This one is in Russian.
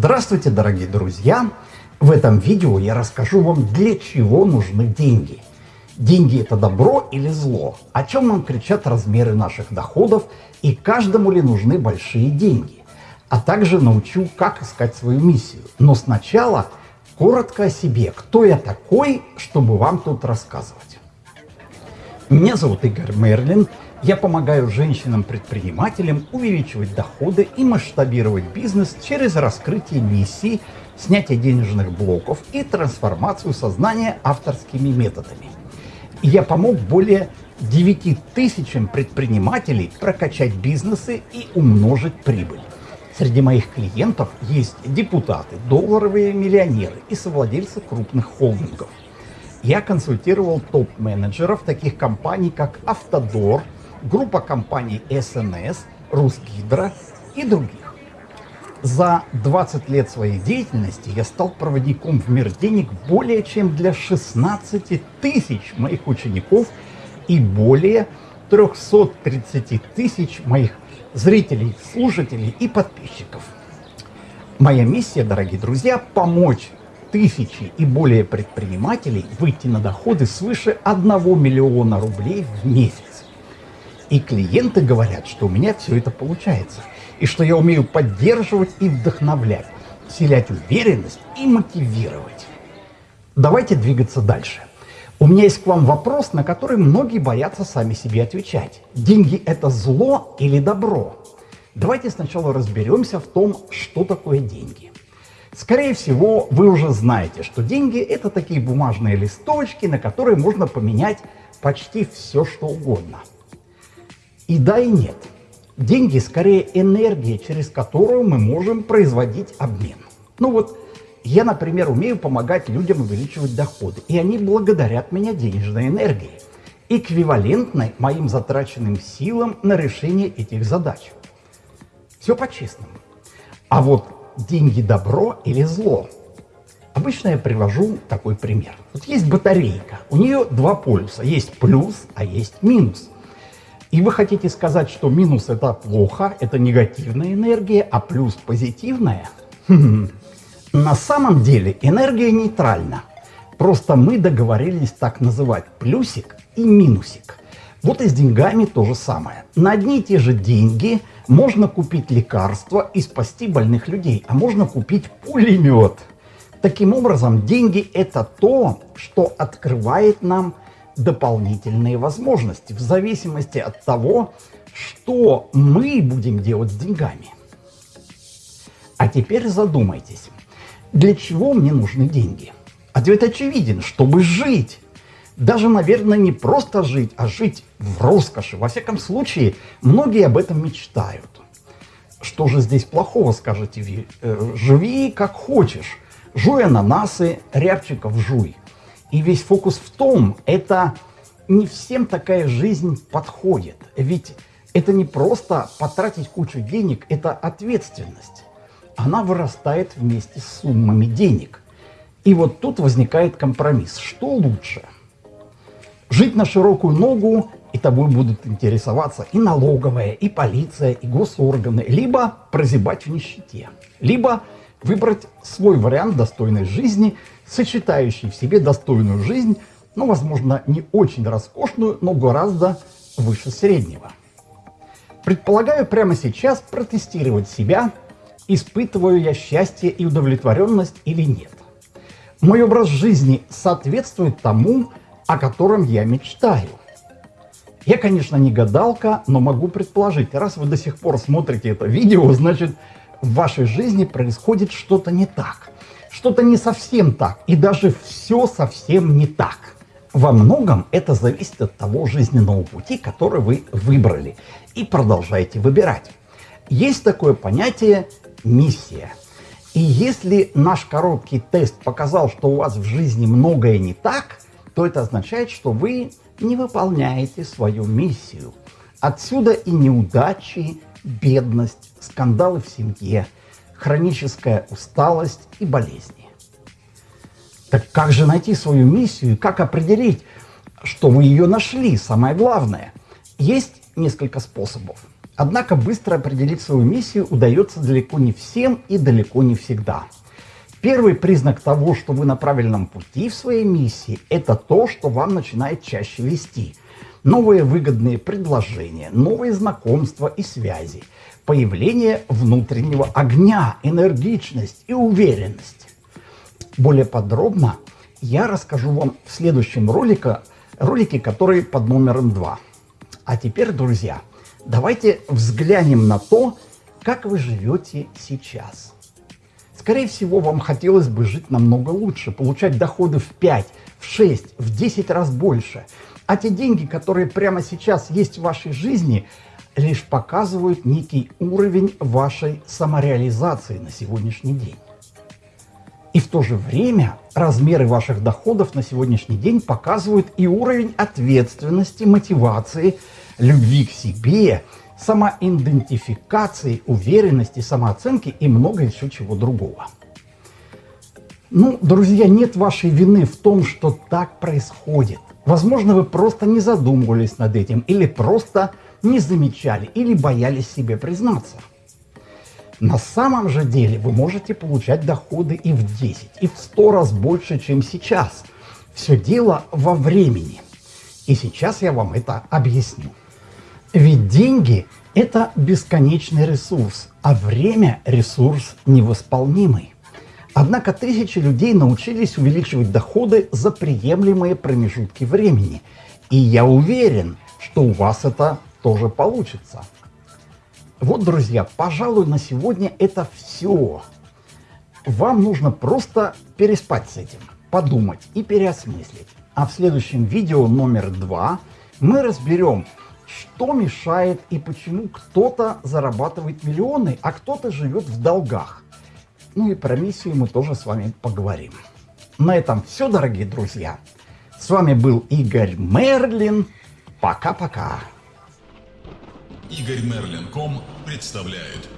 Здравствуйте, дорогие друзья! В этом видео я расскажу вам, для чего нужны деньги. Деньги – это добро или зло? О чем нам кричат размеры наших доходов и каждому ли нужны большие деньги? А также научу, как искать свою миссию. Но сначала коротко о себе. Кто я такой, чтобы вам тут рассказывать? Меня зовут Игорь Мерлин. Я помогаю женщинам-предпринимателям увеличивать доходы и масштабировать бизнес через раскрытие миссий, снятие денежных блоков и трансформацию сознания авторскими методами. Я помог более 9 тысячам предпринимателей прокачать бизнесы и умножить прибыль. Среди моих клиентов есть депутаты, долларовые миллионеры и совладельцы крупных холдингов. Я консультировал топ-менеджеров таких компаний, как Автодор, группа компаний СНС, Русгидро и других. За 20 лет своей деятельности я стал проводником в мир денег более чем для 16 тысяч моих учеников и более 330 тысяч моих зрителей, слушателей и подписчиков. Моя миссия, дорогие друзья, помочь тысячи и более предпринимателей выйти на доходы свыше 1 миллиона рублей в месяц. И клиенты говорят, что у меня все это получается. И что я умею поддерживать и вдохновлять, вселять уверенность и мотивировать. Давайте двигаться дальше. У меня есть к вам вопрос, на который многие боятся сами себе отвечать. Деньги – это зло или добро? Давайте сначала разберемся в том, что такое деньги. Скорее всего, вы уже знаете, что деньги – это такие бумажные листочки, на которые можно поменять почти все, что угодно – и да, и нет. Деньги скорее энергия, через которую мы можем производить обмен. Ну вот, я, например, умею помогать людям увеличивать доходы, и они благодарят меня денежной энергией, эквивалентной моим затраченным силам на решение этих задач. Все по-честному. А вот деньги добро или зло? Обычно я привожу такой пример. Вот есть батарейка, у нее два полюса, есть плюс, а есть минус – и вы хотите сказать, что минус это плохо, это негативная энергия, а плюс позитивная? На самом деле энергия нейтральна. Просто мы договорились так называть плюсик и минусик. Вот и с деньгами то же самое. На одни и те же деньги можно купить лекарства и спасти больных людей, а можно купить пулемет. Таким образом, деньги это то, что открывает нам дополнительные возможности в зависимости от того, что мы будем делать с деньгами. А теперь задумайтесь, для чего мне нужны деньги? Ответ очевиден, чтобы жить. Даже, наверное, не просто жить, а жить в роскоши. Во всяком случае, многие об этом мечтают. Что же здесь плохого, скажете вы? Э, живи как хочешь. Жуй ананасы, рябчиков жуй. И весь фокус в том, это не всем такая жизнь подходит. Ведь это не просто потратить кучу денег, это ответственность. Она вырастает вместе с суммами денег. И вот тут возникает компромисс. Что лучше? Жить на широкую ногу, и тобой будут интересоваться и налоговая, и полиция, и госорганы, либо прозябать в нищете, либо выбрать свой вариант достойной жизни, сочетающий в себе достойную жизнь, ну, возможно, не очень роскошную, но гораздо выше среднего. Предполагаю прямо сейчас протестировать себя, испытываю я счастье и удовлетворенность или нет. Мой образ жизни соответствует тому, о котором я мечтаю. Я, конечно, не гадалка, но могу предположить, раз вы до сих пор смотрите это видео, значит, в вашей жизни происходит что-то не так. Что-то не совсем так, и даже все совсем не так. Во многом это зависит от того жизненного пути, который вы выбрали и продолжаете выбирать. Есть такое понятие «миссия». И если наш короткий тест показал, что у вас в жизни многое не так, то это означает, что вы не выполняете свою миссию. Отсюда и неудачи, бедность, скандалы в семье, хроническая усталость и болезни. Так как же найти свою миссию и как определить, что вы ее нашли, самое главное? Есть несколько способов. Однако быстро определить свою миссию удается далеко не всем и далеко не всегда. Первый признак того, что вы на правильном пути в своей миссии, это то, что вам начинает чаще вести. Новые выгодные предложения, новые знакомства и связи, появление внутреннего огня, энергичность и уверенность. Более подробно я расскажу вам в следующем ролике, ролике, который под номером 2. А теперь, друзья, давайте взглянем на то, как вы живете сейчас. Скорее всего, вам хотелось бы жить намного лучше, получать доходы в 5, в 6, в 10 раз больше. А те деньги, которые прямо сейчас есть в вашей жизни, лишь показывают некий уровень вашей самореализации на сегодняшний день. И в то же время размеры ваших доходов на сегодняшний день показывают и уровень ответственности, мотивации, любви к себе самоидентификации, уверенности, самооценки и много еще чего другого. Ну, друзья, нет вашей вины в том, что так происходит. Возможно, вы просто не задумывались над этим, или просто не замечали, или боялись себе признаться. На самом же деле вы можете получать доходы и в 10, и в 100 раз больше, чем сейчас. Все дело во времени. И сейчас я вам это объясню. Ведь деньги – это бесконечный ресурс, а время – ресурс невосполнимый. Однако тысячи людей научились увеличивать доходы за приемлемые промежутки времени. И я уверен, что у вас это тоже получится. Вот, друзья, пожалуй, на сегодня это все. Вам нужно просто переспать с этим, подумать и переосмыслить. А в следующем видео номер два мы разберем, что мешает и почему кто-то зарабатывает миллионы, а кто-то живет в долгах. Ну и про миссию мы тоже с вами поговорим. На этом все, дорогие друзья. С вами был Игорь Мерлин. Пока-пока. Игорь Мерлин.ком представляет